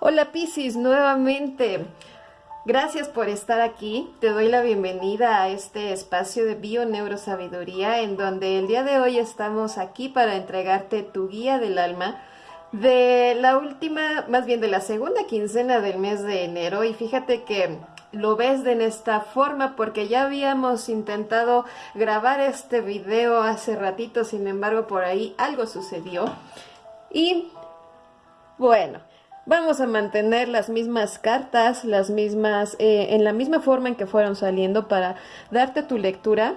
Hola Piscis, nuevamente. Gracias por estar aquí. Te doy la bienvenida a este espacio de Bio Neurosabiduría en donde el día de hoy estamos aquí para entregarte tu guía del alma de la última, más bien de la segunda quincena del mes de enero y fíjate que lo ves de esta forma porque ya habíamos intentado grabar este video hace ratito, sin embargo por ahí algo sucedió y bueno, Vamos a mantener las mismas cartas, las mismas, eh, en la misma forma en que fueron saliendo para darte tu lectura.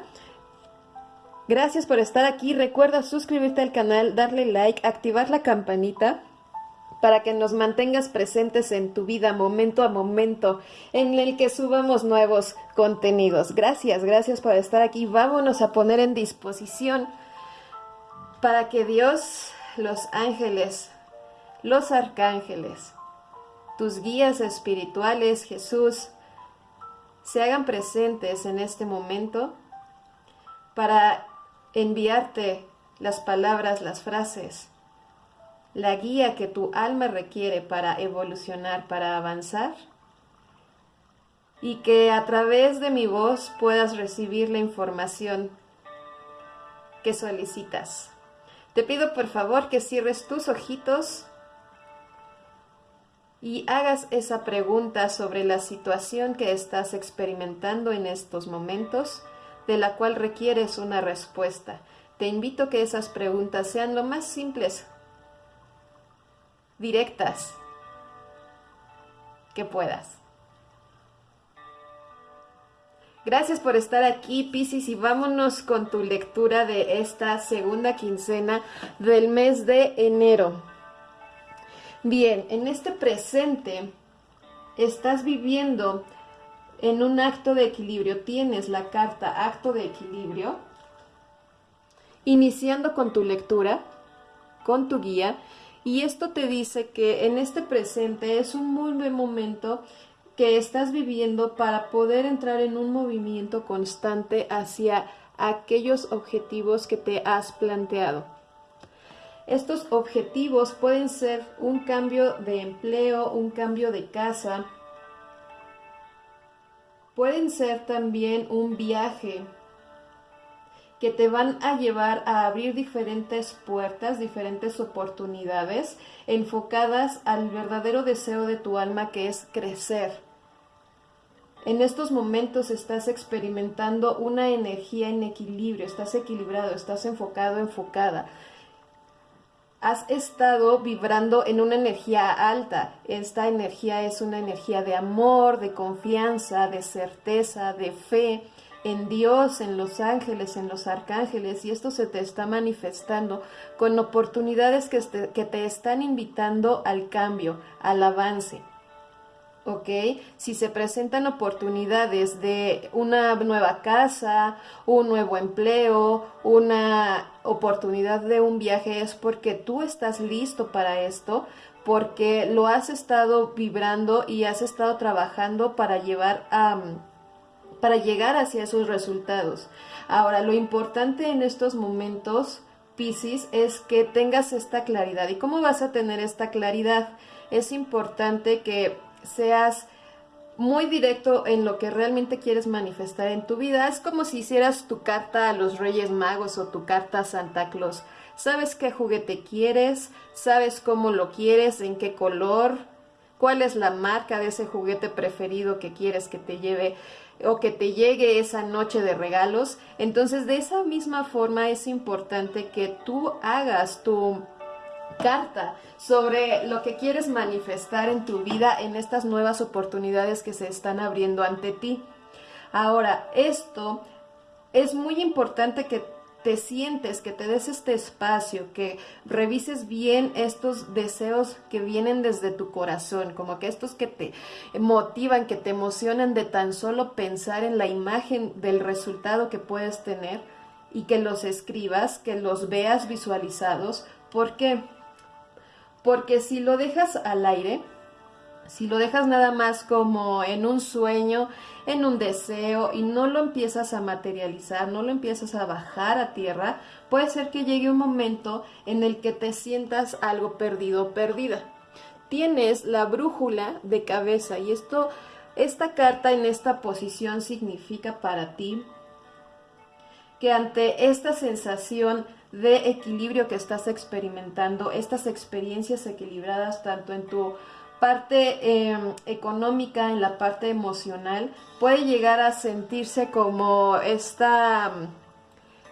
Gracias por estar aquí. Recuerda suscribirte al canal, darle like, activar la campanita para que nos mantengas presentes en tu vida momento a momento en el que subamos nuevos contenidos. Gracias, gracias por estar aquí. Vámonos a poner en disposición para que Dios, los ángeles, los arcángeles, tus guías espirituales, Jesús, se hagan presentes en este momento para enviarte las palabras, las frases, la guía que tu alma requiere para evolucionar, para avanzar, y que a través de mi voz puedas recibir la información que solicitas. Te pido por favor que cierres tus ojitos y hagas esa pregunta sobre la situación que estás experimentando en estos momentos, de la cual requieres una respuesta. Te invito a que esas preguntas sean lo más simples, directas, que puedas. Gracias por estar aquí, Piscis, y vámonos con tu lectura de esta segunda quincena del mes de enero. Bien, en este presente estás viviendo en un acto de equilibrio. Tienes la carta acto de equilibrio. Iniciando con tu lectura, con tu guía. Y esto te dice que en este presente es un muy buen momento que estás viviendo para poder entrar en un movimiento constante hacia aquellos objetivos que te has planteado. Estos objetivos pueden ser un cambio de empleo, un cambio de casa, pueden ser también un viaje que te van a llevar a abrir diferentes puertas, diferentes oportunidades enfocadas al verdadero deseo de tu alma que es crecer. En estos momentos estás experimentando una energía en equilibrio, estás equilibrado, estás enfocado, enfocada has estado vibrando en una energía alta. Esta energía es una energía de amor, de confianza, de certeza, de fe en Dios, en los ángeles, en los arcángeles, y esto se te está manifestando con oportunidades que que te están invitando al cambio, al avance. ¿Ok? Si se presentan oportunidades de una nueva casa, un nuevo empleo, una oportunidad de un viaje, es porque tú estás listo para esto, porque lo has estado vibrando y has estado trabajando para llevar a... para llegar hacia esos resultados. Ahora, lo importante en estos momentos, Pisces, es que tengas esta claridad. ¿Y cómo vas a tener esta claridad? Es importante que seas muy directo en lo que realmente quieres manifestar en tu vida. Es como si hicieras tu carta a los Reyes Magos o tu carta a Santa Claus. Sabes qué juguete quieres, sabes cómo lo quieres, en qué color, cuál es la marca de ese juguete preferido que quieres que te lleve o que te llegue esa noche de regalos. Entonces, de esa misma forma es importante que tú hagas tu carta sobre lo que quieres manifestar en tu vida en estas nuevas oportunidades que se están abriendo ante ti. Ahora, esto es muy importante que te sientes, que te des este espacio, que revises bien estos deseos que vienen desde tu corazón, como que estos que te motivan, que te emocionan de tan solo pensar en la imagen del resultado que puedes tener y que los escribas, que los veas visualizados, porque porque si lo dejas al aire, si lo dejas nada más como en un sueño, en un deseo y no lo empiezas a materializar, no lo empiezas a bajar a tierra, puede ser que llegue un momento en el que te sientas algo perdido perdida. tienes la brújula de cabeza y esto, esta carta en esta posición significa para ti que ante esta sensación de equilibrio que estás experimentando, estas experiencias equilibradas tanto en tu parte em, económica, en la parte emocional, puede llegar a sentirse como esta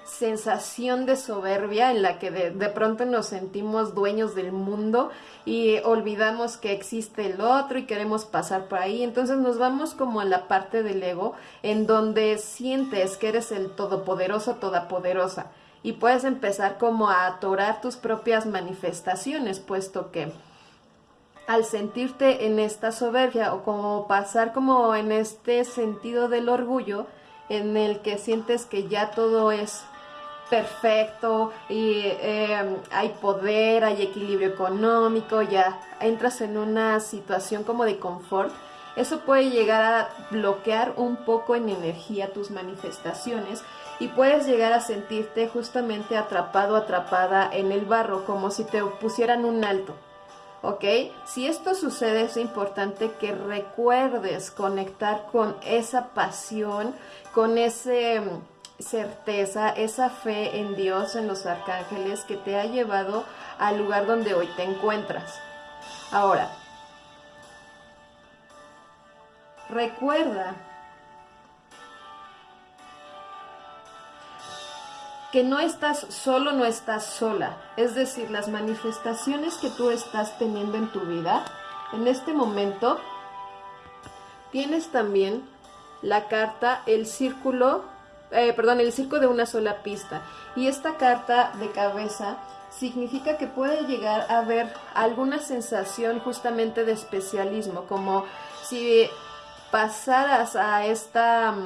sensación de soberbia en la que de, pronto nos sentimos dueños del mundo y olvidamos que existe el otro y queremos pasar por ahí. Entonces nos vamos como a la parte del ego en donde sientes que eres el todopoderoso, todopoderosa y puedes empezar como a atorar tus propias manifestaciones, puesto que al sentirte en esta soberbia o como pasar como en este sentido del orgullo en el que sientes que ya todo es perfecto y em, hay poder, hay equilibrio económico, ya entras en una situación como de confort, eso puede llegar a bloquear un poco en energía tus manifestaciones y puedes llegar a sentirte justamente atrapado, atrapada en el barro, como si te pusieran un alto. ¿Ok? Si esto sucede es importante que recuerdes conectar con esa pasión, con ese certeza, esa fe en Dios, en los arcángeles que te ha llevado al lugar donde hoy te encuentras. Ahora, recuerda que no estás solo, no estás sola. Es decir, las manifestaciones que tú estás teniendo en tu vida, en este momento, tienes también la carta, el círculo eh, perdón, el circo de una sola pista. Y esta carta de cabeza significa que puede llegar a haber alguna sensación justamente de especialismo, como si pasaras a esta mm,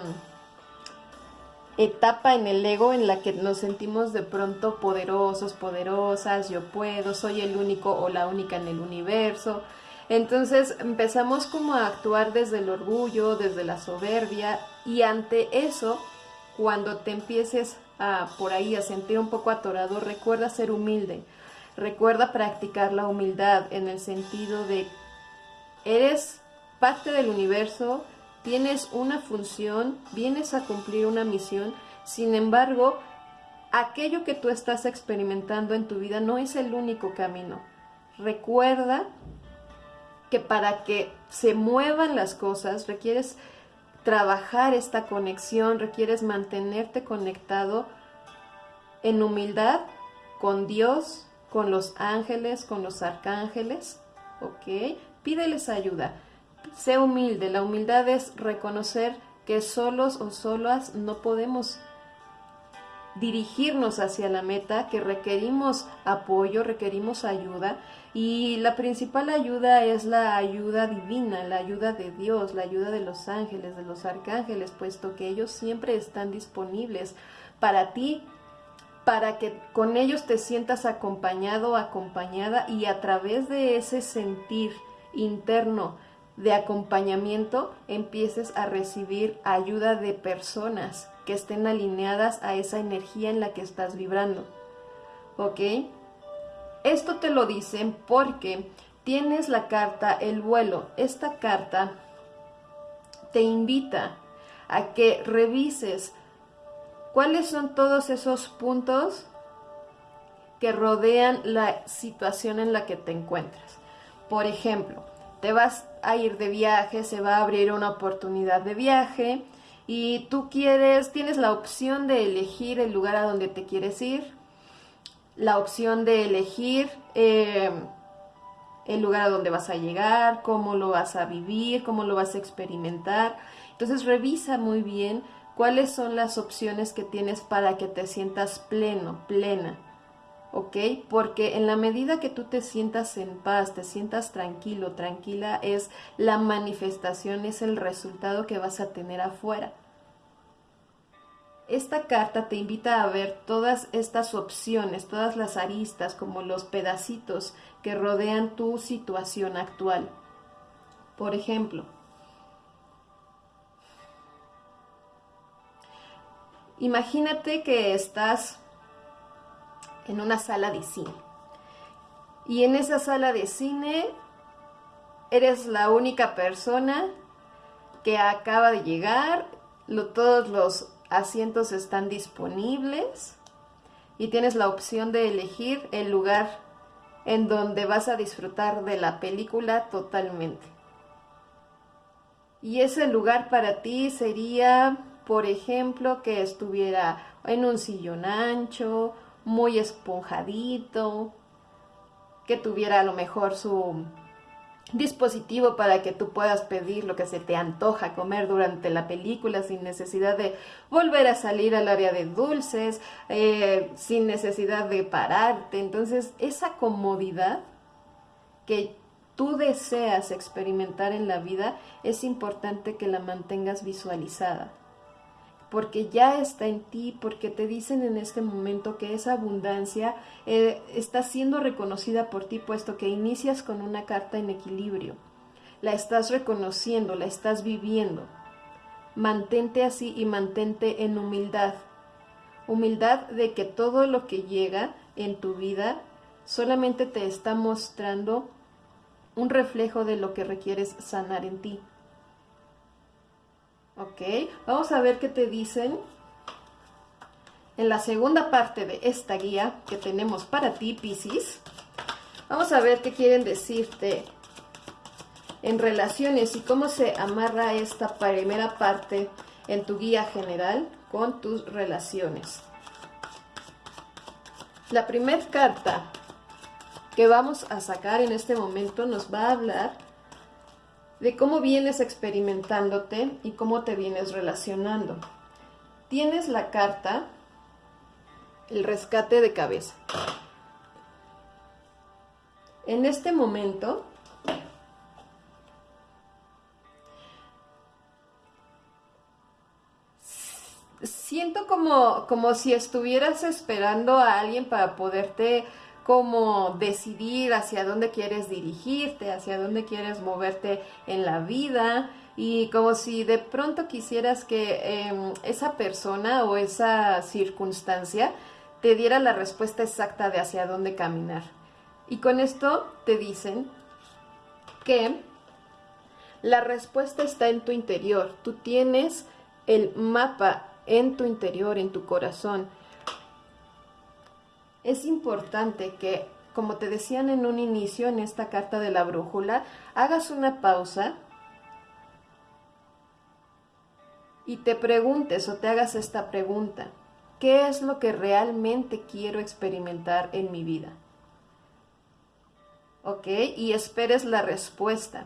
etapa en el ego en la que nos sentimos de pronto poderosos, poderosas, yo puedo, soy el único o la única en el universo. Entonces empezamos como a actuar desde el orgullo, desde la soberbia y ante eso cuando te empieces a por ahí a sentir un poco atorado, recuerda ser humilde. Recuerda practicar la humildad en el sentido de eres parte del universo, tienes una función, vienes a cumplir una misión, sin embargo, aquello que tú estás experimentando en tu vida no es el único camino. Recuerda que para que se muevan las cosas requieres trabajar esta conexión, requieres mantenerte conectado en humildad con Dios, con los ángeles, con los arcángeles, ¿ok? Pídeles ayuda. Sé humilde. La humildad es reconocer que solos o solas no podemos dirigirnos hacia la meta, que requerimos apoyo, requerimos ayuda y la principal ayuda es la ayuda divina, la ayuda de Dios, la ayuda de los ángeles, de los arcángeles, puesto que ellos siempre están disponibles para ti, para que con ellos te sientas acompañado, acompañada y a través de ese sentir interno de acompañamiento empieces a recibir ayuda de personas que estén alineadas a esa energía en la que estás vibrando. ¿Ok? Esto te lo dicen porque tienes la carta El vuelo. Esta carta te invita a que revises cuáles son todos esos puntos que rodean la situación en la que te encuentras. Por ejemplo, te vas a ir de viaje, se va a abrir una oportunidad de viaje, y tú quieres, tienes la opción de elegir el lugar a donde te quieres ir, la opción de elegir eh, el lugar a donde vas a llegar, cómo lo vas a vivir, cómo lo vas a experimentar. Entonces revisa muy bien cuáles son las opciones que tienes para que te sientas pleno, plena. ¿Ok? Porque en la medida que tú te sientas en paz, te sientas tranquilo, tranquila, es la manifestación, es el resultado que vas a tener afuera. Esta carta te invita a ver todas estas opciones, todas las aristas, como los pedacitos que rodean tu situación actual. Por ejemplo, imagínate que estás en una sala de cine. Y en esa sala de cine eres la única persona que acaba de llegar, todos los asientos están disponibles y tienes la opción de elegir el lugar en donde vas a disfrutar de la película totalmente. Y ese lugar para ti sería, por ejemplo, que estuviera en un sillón ancho, muy esponjadito, que tuviera a lo mejor su dispositivo para que tú puedas pedir lo que se te antoja comer durante la película sin necesidad de volver a salir al área de dulces, eh, sin necesidad de pararte. Entonces, esa comodidad que tú deseas experimentar en la vida, es importante que la mantengas visualizada porque ya está en ti, porque te dicen en este momento que esa abundancia eh, está siendo reconocida por ti, puesto que inicias con una carta en equilibrio. La estás reconociendo, la estás viviendo. Mantente así y mantente en humildad. Humildad de que todo lo que llega en tu vida solamente te está mostrando un reflejo de lo que requieres sanar en ti. Ok, vamos a ver qué te dicen en la segunda parte de esta guía que tenemos para ti, Pisces. Vamos a ver qué quieren decirte en relaciones y cómo se amarra esta primera parte en tu guía general con tus relaciones. La primera carta que vamos a sacar en este momento nos va a hablar de cómo vienes experimentándote y cómo te vienes relacionando. Tienes la carta, el rescate de cabeza. En este momento, siento como, como si estuvieras esperando a alguien para poderte como decidir hacia dónde quieres dirigirte, hacia dónde quieres moverte en la vida y como si de pronto quisieras que em, esa persona o esa circunstancia te diera la respuesta exacta de hacia dónde caminar. Y con esto te dicen que la respuesta está en tu interior, tú tienes el mapa en tu interior, en tu corazón es importante que, como te decían en un inicio en esta carta de la brújula, hagas una pausa y te preguntes o te hagas esta pregunta. ¿Qué es lo que realmente quiero experimentar en mi vida? ¿Ok? Y esperes la respuesta,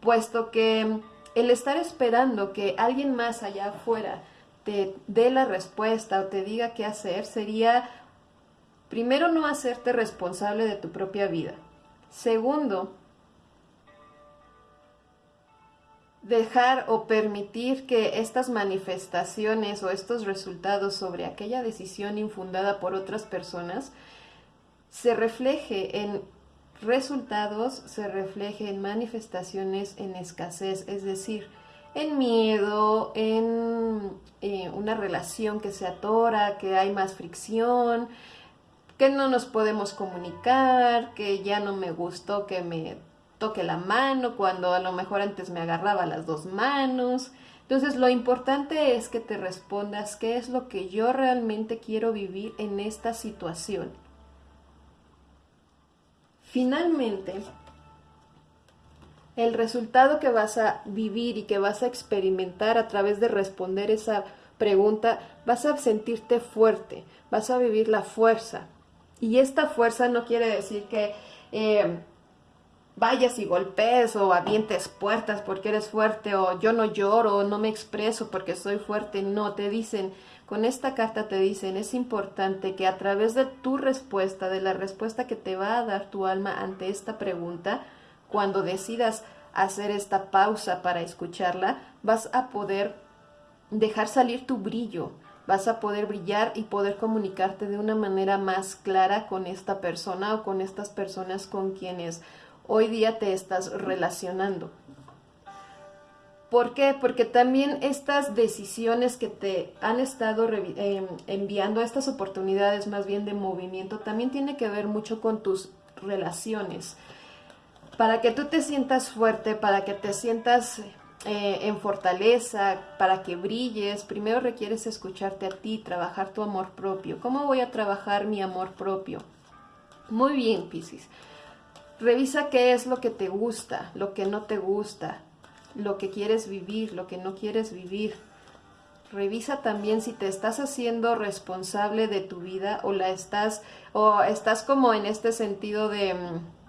puesto que el estar esperando que alguien más allá afuera te dé la respuesta o te diga qué hacer sería Primero, no hacerte responsable de tu propia vida. Segundo, dejar o permitir que estas manifestaciones o estos resultados sobre aquella decisión infundada por otras personas se refleje en resultados, se refleje en manifestaciones en escasez, es decir, en miedo, en eh, una relación que se atora, que hay más fricción, que no nos podemos comunicar, que ya no me gustó que me toque la mano cuando a lo mejor antes me agarraba las dos manos. Entonces lo importante es que te respondas qué es lo que yo realmente quiero vivir en esta situación. Finalmente, el resultado que vas a vivir y que vas a experimentar a través de responder esa pregunta, vas a sentirte fuerte, vas a vivir la fuerza, y esta fuerza no quiere decir que eh, vayas y golpees o avientes puertas porque eres fuerte o yo no lloro o no me expreso porque soy fuerte. No, te dicen, con esta carta te dicen, es importante que a través de tu respuesta, de la respuesta que te va a dar tu alma ante esta pregunta, cuando decidas hacer esta pausa para escucharla, vas a poder dejar salir tu brillo, vas a poder brillar y poder comunicarte de una manera más clara con esta persona o con estas personas con quienes hoy día te estás relacionando. ¿Por qué? Porque también estas decisiones que te han estado em, enviando, estas oportunidades más bien de movimiento, también tiene que ver mucho con tus relaciones. Para que tú te sientas fuerte, para que te sientas eh, en fortaleza, para que brilles, primero requieres escucharte a ti, trabajar tu amor propio. ¿Cómo voy a trabajar mi amor propio? Muy bien, Piscis. Revisa qué es lo que te gusta, lo que no te gusta, lo que quieres vivir, lo que no quieres vivir. Revisa también si te estás haciendo responsable de tu vida o la estás o estás como en este sentido de mm,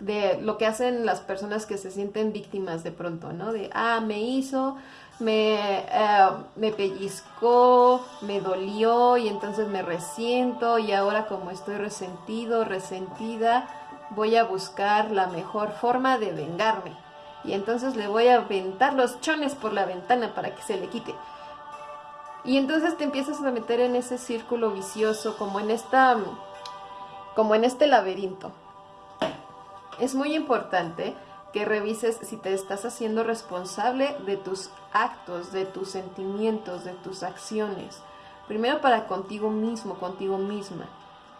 de lo que hacen las personas que se sienten víctimas de pronto, ¿no? De, ah, me hizo, me, eh, me pellizcó, me dolió y entonces me resiento y ahora como estoy resentido, resentida, voy a buscar la mejor forma de vengarme. Y entonces le voy a aventar los chones por la ventana para que se le quite. Y entonces te empiezas a meter en ese círculo vicioso, como en esta, como en este laberinto es muy importante que revises si te estás haciendo responsable de tus actos, de tus sentimientos, de tus acciones. Primero para contigo mismo, contigo misma.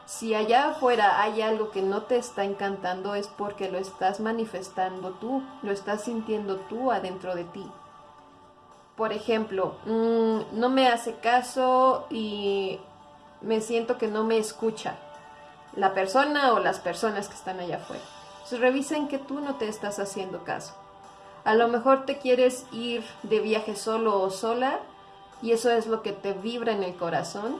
Si allá afuera hay algo que no te está encantando es porque lo estás manifestando tú, lo estás sintiendo tú adentro de ti. Por ejemplo, mm, no me hace caso y me siento que no me escucha la persona o las personas que están allá afuera revisen que tú no te estás haciendo caso. A lo mejor te quieres ir de viaje solo o sola y eso es lo que te vibra en el corazón.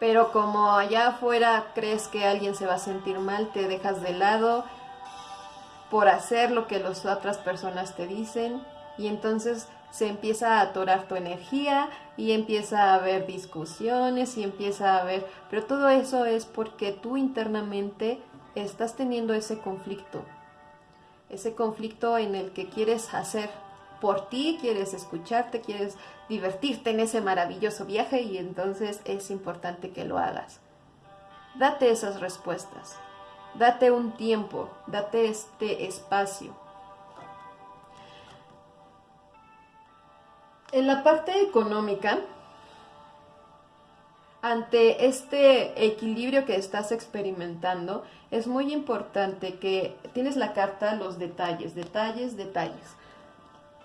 Pero como allá afuera crees que alguien se va a sentir mal, te dejas de lado por hacer lo que las otras personas te dicen y entonces se empieza a atorar tu energía y empieza a haber discusiones y empieza a haber, pero todo eso es porque tú internamente estás teniendo ese conflicto, ese conflicto en el que quieres hacer por ti, quieres escucharte, quieres divertirte en ese maravilloso viaje y entonces es importante que lo hagas. Date esas respuestas, date un tiempo, date este espacio. En la parte económica, ante este equilibrio que estás experimentando, es muy importante que tienes la carta los detalles, detalles, detalles.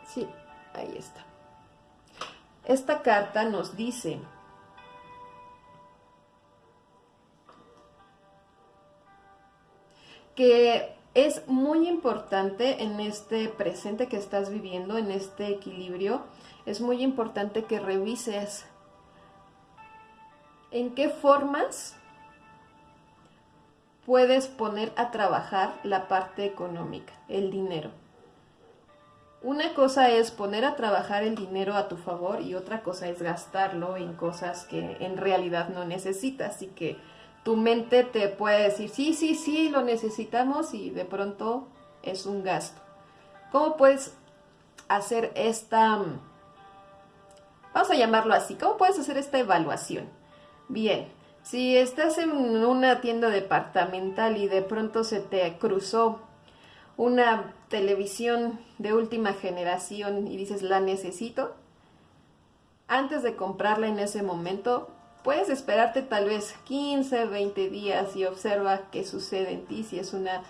Sí, ahí está. Esta carta nos dice que es muy importante en este presente que estás viviendo, en este equilibrio, es muy importante que revises en qué formas puedes poner a trabajar la parte económica, el dinero. Una cosa es poner a trabajar el dinero a tu favor y otra cosa es gastarlo en cosas que en realidad no necesitas y que tu mente te puede decir, sí, sí, sí, lo necesitamos y de pronto es un gasto. ¿Cómo puedes hacer esta, vamos a llamarlo así, cómo puedes hacer esta evaluación? Bien, si estás en una tienda departamental y de pronto se te cruzó una televisión de última generación y dices la necesito, antes de comprarla en ese momento, puedes esperarte tal vez 15, 20 días y observa qué sucede en ti, si es una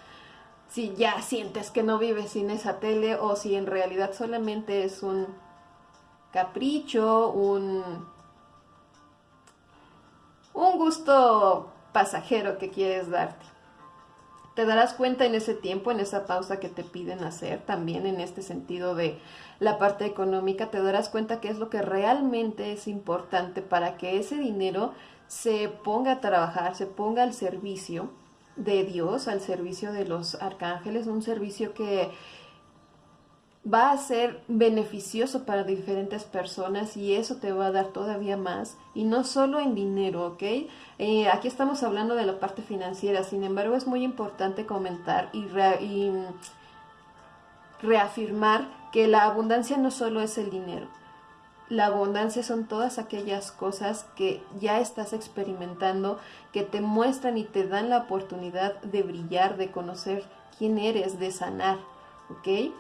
si ya sientes que no vives sin esa tele o si en realidad solamente es un capricho, un gusto pasajero que quieres darte. Te darás cuenta en ese tiempo, en esa pausa que te piden hacer, también en este sentido de la parte económica, te darás cuenta que es lo que realmente es importante para que ese dinero se ponga a trabajar, se ponga al servicio de Dios, al servicio de los arcángeles, un servicio que va a ser beneficioso para diferentes personas y eso te va a dar todavía más y no solo en dinero, ¿ok? Eh, aquí estamos hablando de la parte financiera, sin embargo es muy importante comentar y, y reafirmar que la abundancia no solo es el dinero, la abundancia son todas aquellas cosas que ya estás experimentando, que te muestran y te dan la oportunidad de brillar, de conocer quién eres, de sanar, ¿ok?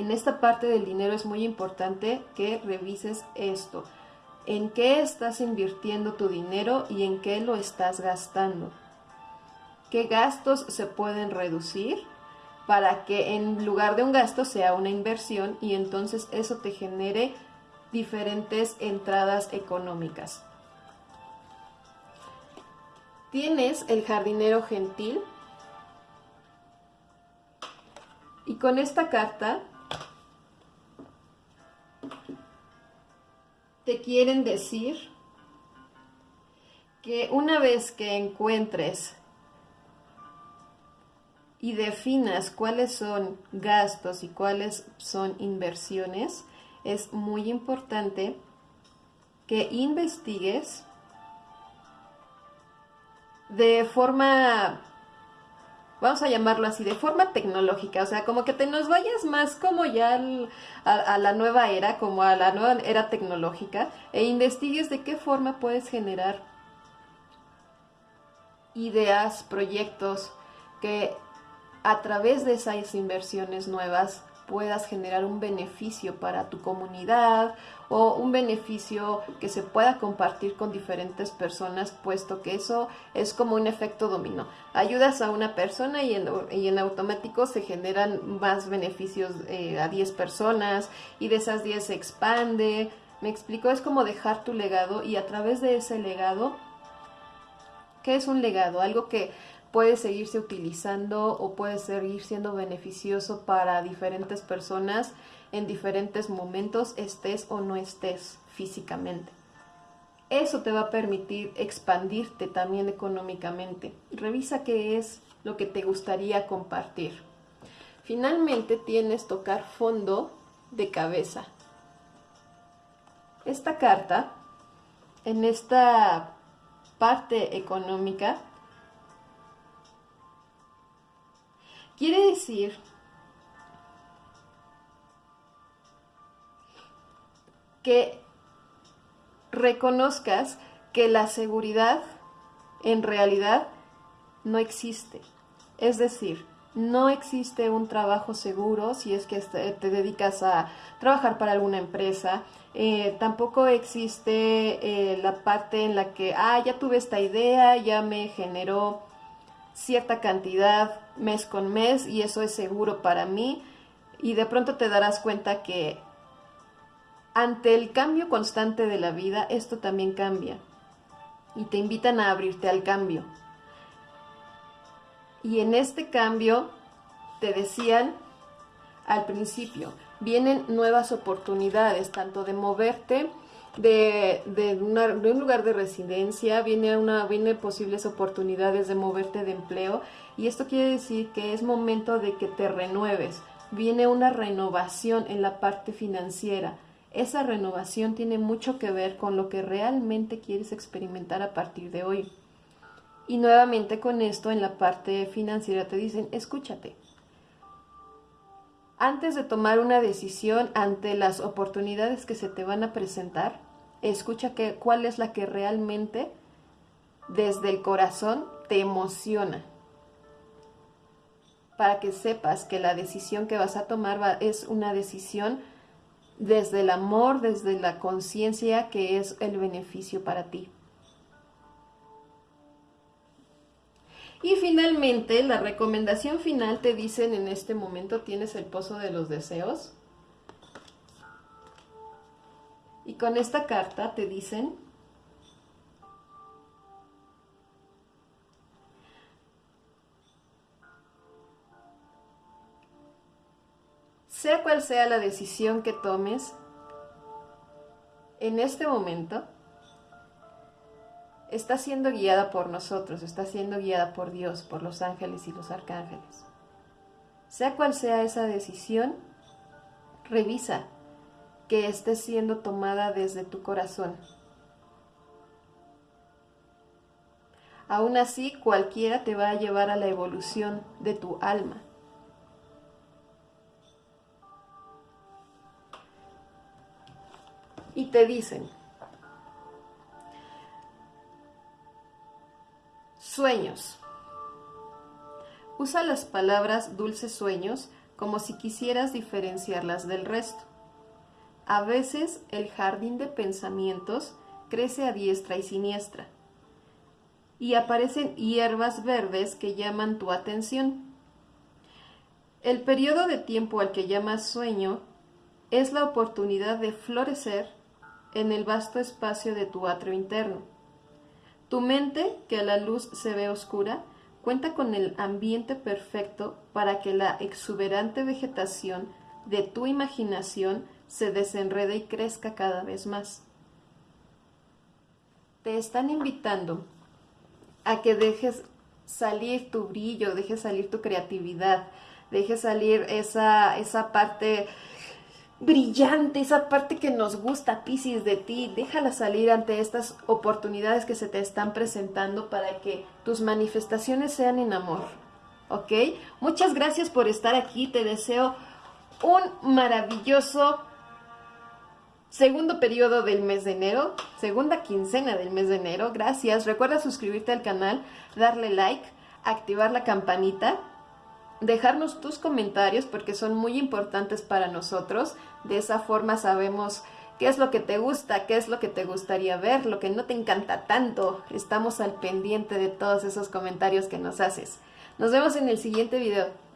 En esta parte del dinero es muy importante que revises esto. ¿En qué estás invirtiendo tu dinero y en qué lo estás gastando? qué gastos se pueden reducir para que en lugar de un gasto sea una inversión y entonces eso te genere diferentes entradas económicas. Tienes el jardinero gentil y con esta carta te quieren decir que una vez que encuentres y definas cuáles son gastos y cuáles son inversiones, es muy importante que investigues de forma, vamos a llamarlo así, de forma tecnológica, o sea, como que te nos vayas más como ya a, la nueva era, como a la nueva era tecnológica, e investigues de qué forma puedes generar ideas, proyectos que a través de esas inversiones nuevas puedas generar un beneficio para tu comunidad o un beneficio que se pueda compartir con diferentes personas, puesto que eso es como un efecto dominó. Ayudas a una persona y en, y en automático se generan más beneficios eh, a 10 personas y de esas 10 se expande. Me explico, es como dejar tu legado y a través de ese legado, ¿qué es un legado? Algo que puede seguirse utilizando o puede seguir siendo beneficioso para diferentes personas en diferentes momentos, estés o no estés físicamente. Eso te va a permitir expandirte también económicamente. Revisa qué es lo que te gustaría compartir. Finalmente tienes tocar fondo de cabeza. Esta carta, en esta parte económica, Quiere decir que reconozcas que la seguridad en realidad no existe. Es decir, no existe un trabajo seguro si es que te dedicas a trabajar para alguna empresa. Eh, tampoco existe eh, la parte en la que, ah, ya tuve esta idea, ya me generó cierta cantidad mes con mes y eso es seguro para mí y de pronto te darás cuenta que ante el cambio constante de la vida esto también cambia y te invitan a abrirte al cambio. Y en este cambio te decían al principio, vienen nuevas oportunidades, tanto de moverte de, de, un lugar de residencia, viene, una, viene posibles oportunidades de moverte de empleo y esto quiere decir que es momento de que te renueves, viene una renovación en la parte financiera. Esa renovación tiene mucho que ver con lo que realmente quieres experimentar a partir de hoy. Y nuevamente con esto en la parte financiera te dicen, escúchate, antes de tomar una decisión ante las oportunidades que se te van a presentar, escucha cuál es la que realmente desde el corazón te emociona. Para que sepas que la decisión que vas a tomar es una decisión desde el amor, desde la conciencia que es el beneficio para ti. Y finalmente, la recomendación final te dicen en este momento tienes el pozo de los deseos. Y con esta carta te dicen sea cual sea la decisión que tomes en este momento, está siendo guiada por nosotros, está siendo guiada por Dios, por los ángeles y los arcángeles. Sea cual sea esa decisión, revisa que esté siendo tomada desde tu corazón. Aún así, cualquiera te va a llevar a la evolución de tu alma. Y te dicen, Sueños. Usa las palabras dulces sueños como si quisieras diferenciarlas del resto. A veces el jardín de pensamientos crece a diestra y siniestra. y aparecen hierbas verdes que llaman tu atención. El periodo de tiempo al que llamas sueño es la oportunidad de florecer en el vasto espacio de tu atrio interno. Tu mente, que a la luz se ve oscura, cuenta con el ambiente perfecto para que la exuberante vegetación de tu imaginación se desenrede y crezca cada vez más. Te están invitando a que dejes salir tu brillo, dejes salir tu creatividad, dejes salir esa, esa parte brillante, esa parte que nos gusta, Pisces, de ti, déjala salir ante estas oportunidades que se te están presentando para que tus manifestaciones sean en amor, ¿ok? Muchas gracias por estar aquí, te deseo un maravilloso segundo periodo del mes de enero, segunda quincena del mes de enero, gracias, recuerda suscribirte al canal, darle like, activar la campanita, dejarnos tus comentarios porque son muy importantes para nosotros. De esa forma sabemos qué es lo que te gusta, qué es lo que te gustaría ver, lo que no te encanta tanto. Estamos al pendiente de todos esos comentarios que nos haces. Nos vemos en el siguiente video.